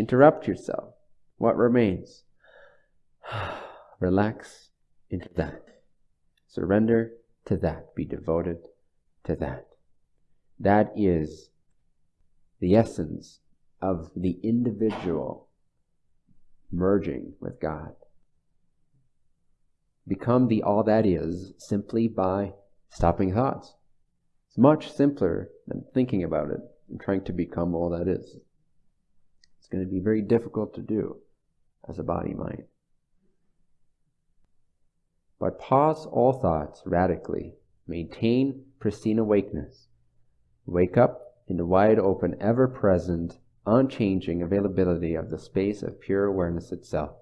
interrupt yourself. What remains? Relax into that. Surrender to that. Be devoted to that. That is the essence of the individual merging with God. Become the all that is simply by stopping thoughts. It's much simpler than thinking about it and trying to become all that is. Going to be very difficult to do as a body mind. But pause all thoughts radically. Maintain pristine awakeness. Wake up in the wide open, ever present, unchanging availability of the space of pure awareness itself.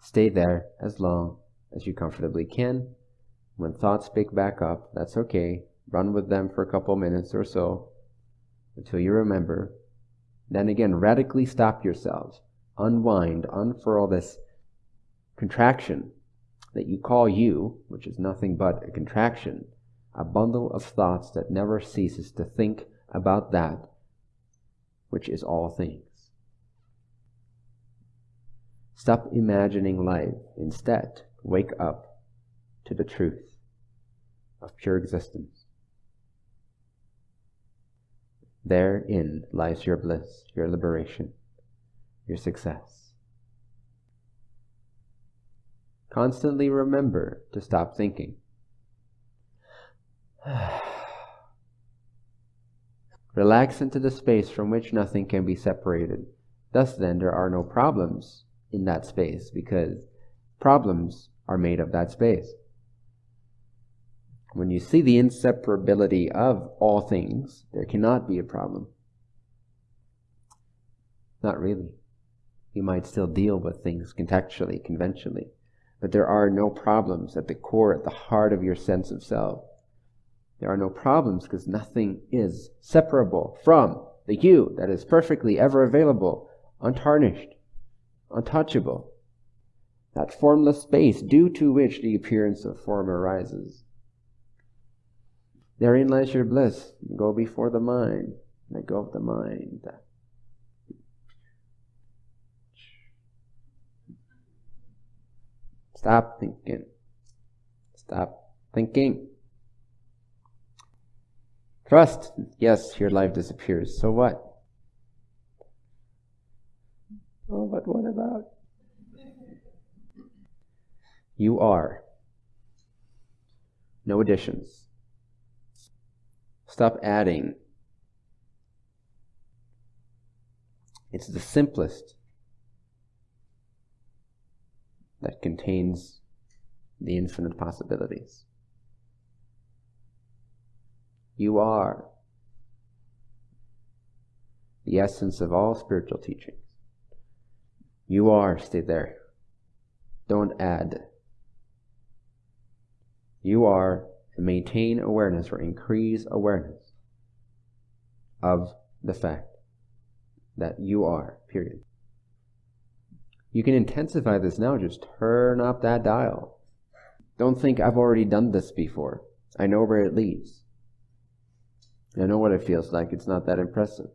Stay there as long as you comfortably can. When thoughts pick back up, that's okay. Run with them for a couple minutes or so until you remember. Then again, radically stop yourselves. Unwind, unfurl this contraction that you call you, which is nothing but a contraction, a bundle of thoughts that never ceases to think about that which is all things. Stop imagining life. Instead, wake up to the truth of pure existence. Therein lies your bliss, your liberation, your success. Constantly remember to stop thinking. Relax into the space from which nothing can be separated. Thus, then, there are no problems in that space because problems are made of that space. When you see the inseparability of all things, there cannot be a problem. Not really. You might still deal with things contextually, conventionally, but there are no problems at the core, at the heart of your sense of self. There are no problems because nothing is separable from the you that is perfectly ever available, untarnished, untouchable. That formless space due to which the appearance of form arises. Therein lies your bliss. Go before the mind. Let go of the mind. Stop thinking. Stop thinking. Trust. Yes, your life disappears. So what? Oh, but what about? You are. No additions. Stop adding. It's the simplest that contains the infinite possibilities. You are the essence of all spiritual teachings. You are, stay there. Don't add. You are, and maintain awareness or increase awareness of the fact that you are, period. You can intensify this now, just turn up that dial. Don't think I've already done this before. I know where it leads. I know what it feels like. It's not that impressive.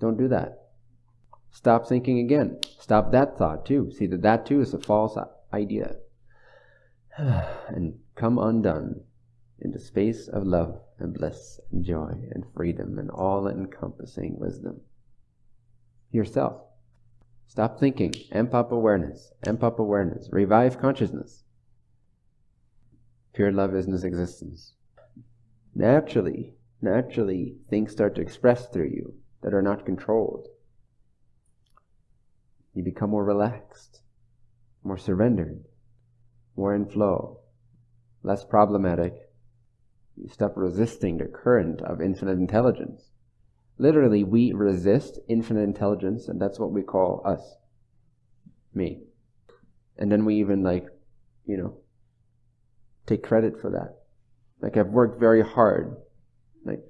Don't do that. Stop thinking again. Stop that thought too. See that that too is a false idea. and come undone into space of love and bliss and joy and freedom and all encompassing wisdom. Yourself. Stop thinking. Amp up awareness. Amp up awareness. Revive consciousness. Pure love is in existence. Naturally, naturally things start to express through you that are not controlled. You become more relaxed, more surrendered, more in flow, less problematic. You stop resisting the current of infinite intelligence. Literally, we resist infinite intelligence, and that's what we call us. Me. And then we even, like, you know, take credit for that. Like, I've worked very hard like,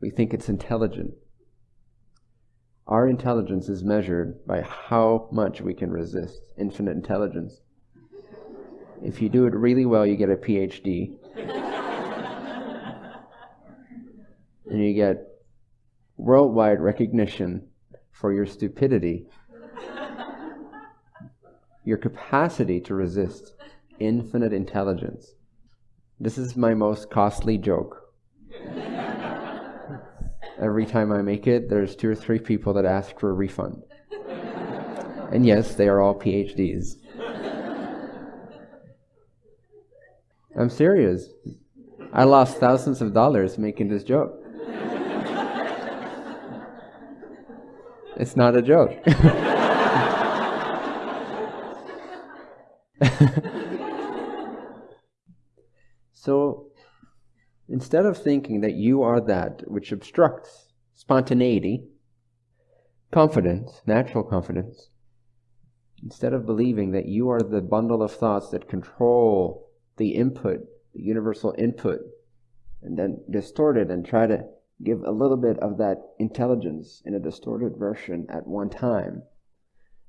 we think it's intelligent. Our intelligence is measured by how much we can resist infinite intelligence. If you do it really well, you get a PhD. And you get worldwide recognition for your stupidity, your capacity to resist infinite intelligence. This is my most costly joke. Every time I make it, there's two or three people that ask for a refund. And yes, they are all PhDs. I'm serious. I lost thousands of dollars making this joke. It's not a joke. so instead of thinking that you are that which obstructs spontaneity, confidence, natural confidence, instead of believing that you are the bundle of thoughts that control the input, the universal input, and then distort it and try to give a little bit of that intelligence in a distorted version at one time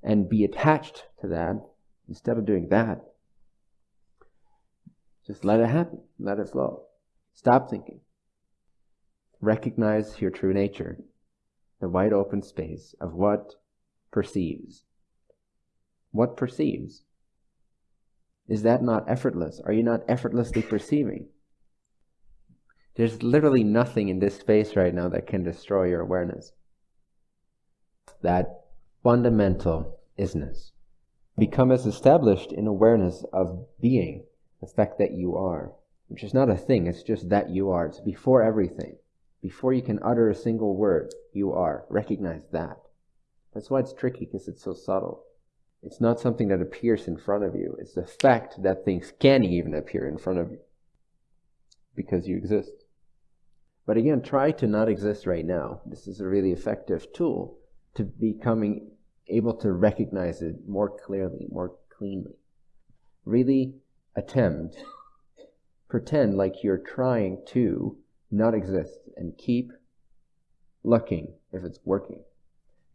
and be attached to that instead of doing that. Just let it happen, let it flow. Stop thinking. Recognize your true nature, the wide open space of what perceives. What perceives? Is that not effortless? Are you not effortlessly perceiving? There's literally nothing in this space right now that can destroy your awareness. That fundamental isness. Become as established in awareness of being, the fact that you are, which is not a thing, it's just that you are. It's before everything. Before you can utter a single word, you are. Recognize that. That's why it's tricky, because it's so subtle. It's not something that appears in front of you. It's the fact that things can even appear in front of you because you exist. But again, try to not exist right now. This is a really effective tool to becoming able to recognize it more clearly, more cleanly. Really attempt, pretend like you're trying to not exist and keep looking if it's working.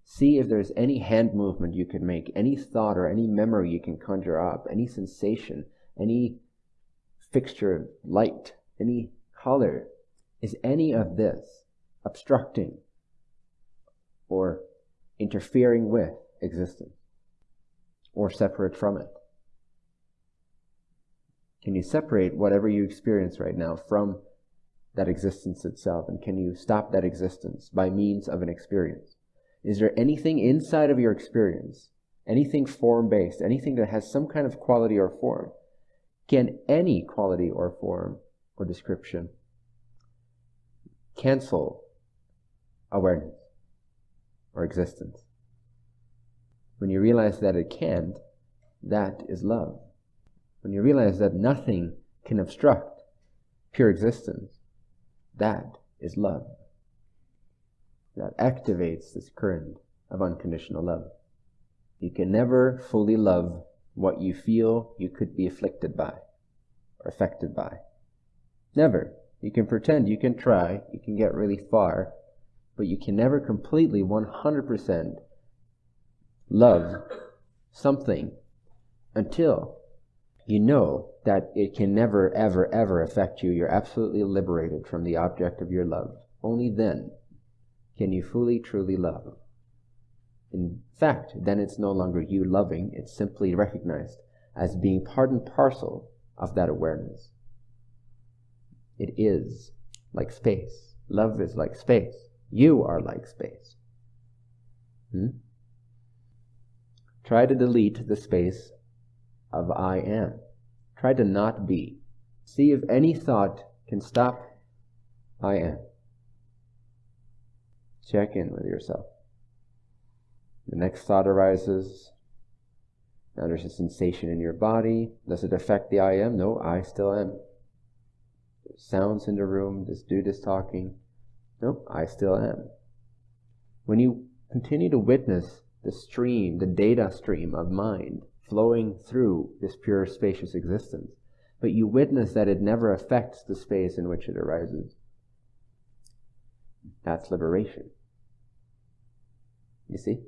See if there's any hand movement you can make, any thought or any memory you can conjure up, any sensation, any fixture of light, any color is any of this obstructing or interfering with existence or separate from it? Can you separate whatever you experience right now from that existence itself? And can you stop that existence by means of an experience? Is there anything inside of your experience, anything form based, anything that has some kind of quality or form? Can any quality or form or description cancel awareness or existence. When you realize that it can't, that is love. When you realize that nothing can obstruct pure existence, that is love. That activates this current of unconditional love. You can never fully love what you feel you could be afflicted by or affected by. Never. You can pretend, you can try, you can get really far, but you can never completely 100% love something until you know that it can never, ever, ever affect you. You're absolutely liberated from the object of your love. Only then can you fully, truly love. In fact, then it's no longer you loving, it's simply recognized as being part and parcel of that awareness. It is like space. Love is like space. You are like space. Hmm? Try to delete the space of I am. Try to not be. See if any thought can stop I am. Check in with yourself. The next thought arises. Now there's a sensation in your body. Does it affect the I am? No, I still am sounds in the room, this dude is talking. Nope, I still am. When you continue to witness the stream, the data stream of mind flowing through this pure spacious existence, but you witness that it never affects the space in which it arises, that's liberation. You see?